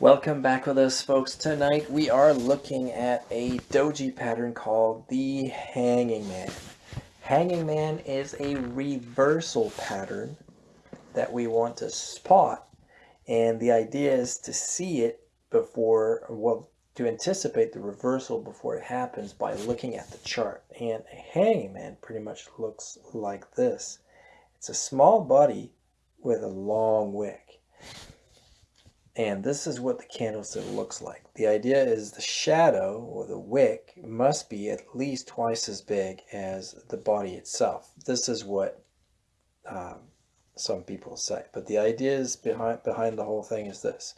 Welcome back with us folks. Tonight we are looking at a doji pattern called the Hanging Man. Hanging Man is a reversal pattern that we want to spot and the idea is to see it before, well, to anticipate the reversal before it happens by looking at the chart. And a hanging man pretty much looks like this. It's a small body with a long wick. And this is what the candlestick looks like. The idea is the shadow or the wick must be at least twice as big as the body itself. This is what um, some people say. But the idea is behind, behind the whole thing is this.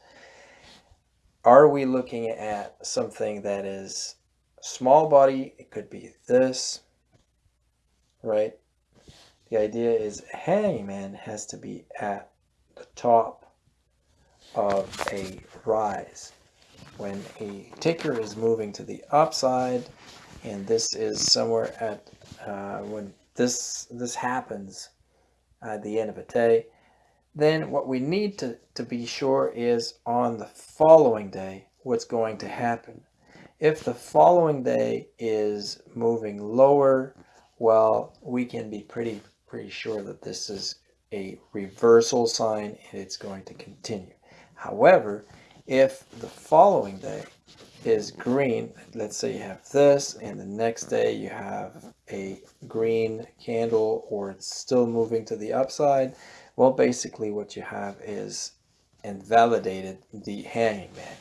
Are we looking at something that is small body? It could be this, right? The idea is hangman has to be at the top of a rise. When a ticker is moving to the upside, and this is somewhere at, uh, when this, this happens at the end of a day, then what we need to, to be sure is on the following day, what's going to happen. If the following day is moving lower, well, we can be pretty, pretty sure that this is a reversal sign and it's going to continue. However, if the following day is green, let's say you have this and the next day you have a green candle or it's still moving to the upside, well, basically what you have is invalidated the hanging man.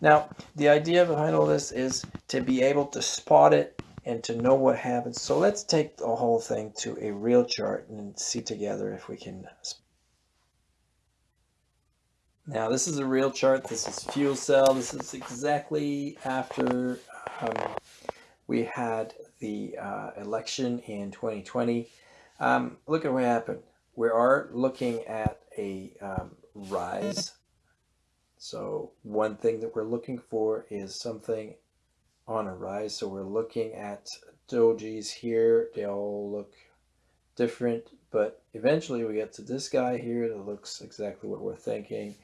Now, the idea behind all this is to be able to spot it and to know what happens. So let's take the whole thing to a real chart and see together if we can now this is a real chart. This is fuel cell. This is exactly after um, we had the uh, election in 2020. Um, look at what happened. We are looking at a um, rise. So one thing that we're looking for is something on a rise. So we're looking at dojis here. They all look different, but eventually we get to this guy here that looks exactly what we're thinking.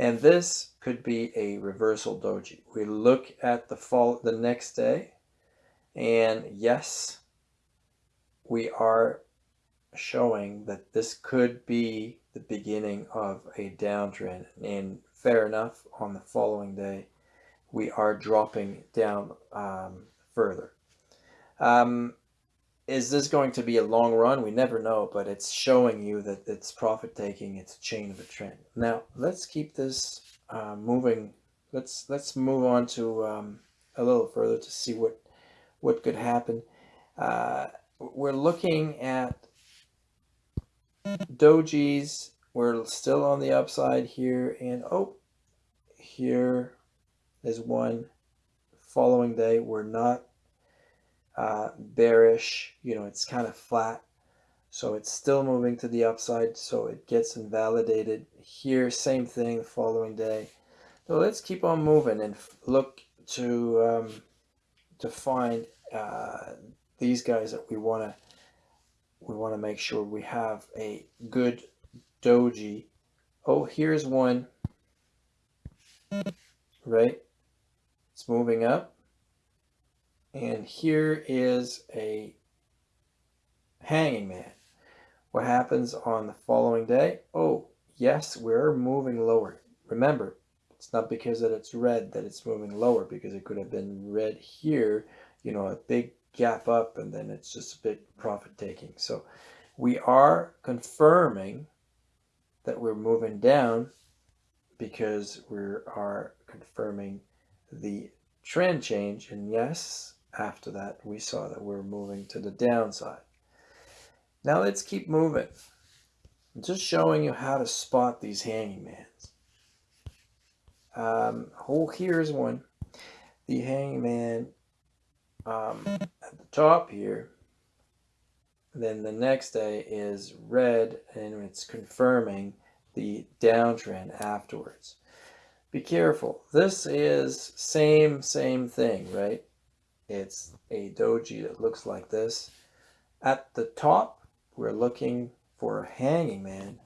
And this could be a reversal doji. We look at the fall the next day and yes, we are showing that this could be the beginning of a downtrend and fair enough on the following day we are dropping down um, further. Um, is this going to be a long run? We never know, but it's showing you that it's profit taking. It's a chain of a trend. Now let's keep this uh, moving. Let's let's move on to um, a little further to see what what could happen. Uh, we're looking at dojis. We're still on the upside here, and oh, here is one. Following day, we're not uh, bearish, you know, it's kind of flat. So it's still moving to the upside, so it gets invalidated. Here, same thing the following day. So let's keep on moving and look to um, to find uh, these guys that we want to we want to make sure we have a good doji. Oh, here's one, right? It's moving up. And here is a hanging man. What happens on the following day? Oh, yes, we're moving lower. Remember, it's not because that it's red that it's moving lower because it could have been red here, you know, a big gap up and then it's just a big profit taking. So we are confirming that we're moving down because we are confirming the trend change. And yes, after that, we saw that we're moving to the downside. Now let's keep moving. I'm just showing you how to spot these hanging mans. Um, oh, here's one. The hanging man um, at the top here. Then the next day is red and it's confirming the downtrend afterwards. Be careful. This is same, same thing, right? It's a doji that looks like this. At the top, we're looking for a hanging man.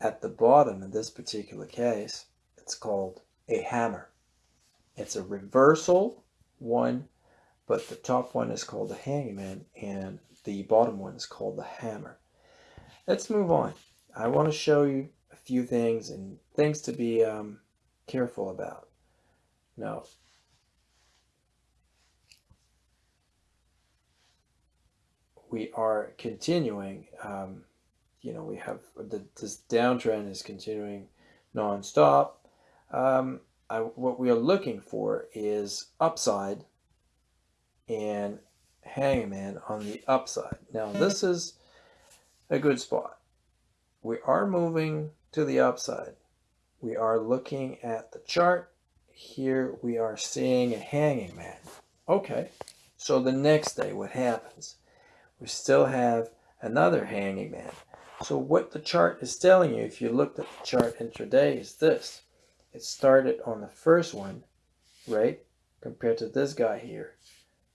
At the bottom, in this particular case, it's called a hammer. It's a reversal one, but the top one is called the hanging man and the bottom one is called the hammer. Let's move on. I want to show you a few things and things to be um, careful about. Now, we are continuing, um, you know, we have the, this downtrend is continuing nonstop. Um, I, what we are looking for is upside and hangman on the upside. Now this is a good spot. We are moving to the upside. We are looking at the chart. Here we are seeing a hanging man. Okay, so the next day what happens? We still have another hanging man. So what the chart is telling you, if you looked at the chart intraday, is this. It started on the first one, right? Compared to this guy here,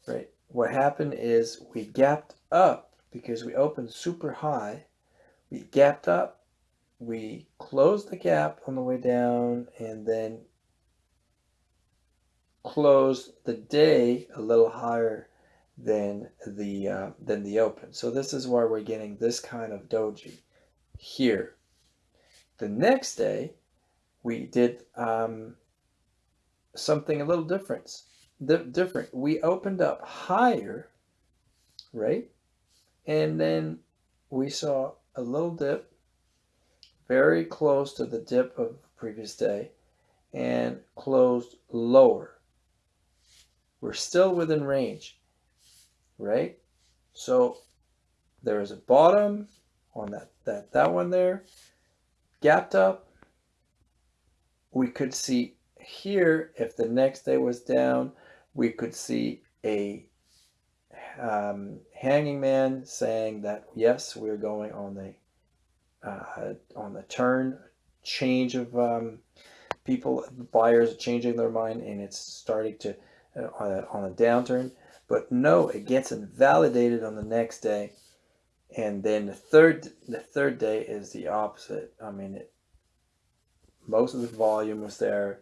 right? What happened is we gapped up because we opened super high. We gapped up, we closed the gap on the way down, and then closed the day a little higher than the uh, than the open. So this is why we're getting this kind of doji here. The next day, we did um, something a little different. different. We opened up higher, right? And then we saw a little dip, very close to the dip of the previous day, and closed lower. We're still within range right? So there is a bottom on that, that, that one there, gapped up. We could see here, if the next day was down, we could see a um, hanging man saying that, yes, we're going on the, uh, on the turn, change of um, people, buyers changing their mind and it's starting to, uh, on a downturn. But no, it gets invalidated on the next day. And then the third the third day is the opposite. I mean, it, most of the volume was there.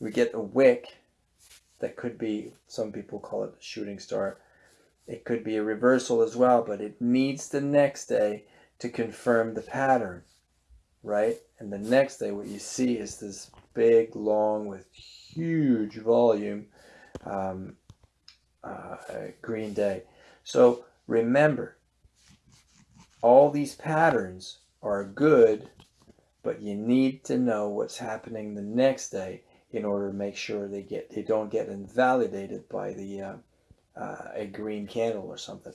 We get a wick that could be, some people call it a shooting star. It could be a reversal as well, but it needs the next day to confirm the pattern, right? And the next day, what you see is this big, long, with huge volume um, uh, green day. So remember, all these patterns are good, but you need to know what's happening the next day in order to make sure they get they don't get invalidated by the uh, uh, a green candle or something.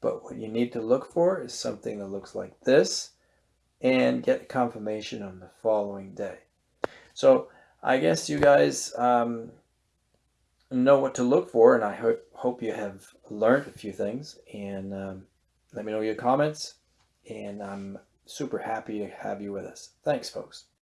But what you need to look for is something that looks like this and get confirmation on the following day. So I guess you guys um, know what to look for, and I hope hope you have learned a few things. And um, let me know your comments. And I'm super happy to have you with us. Thanks, folks.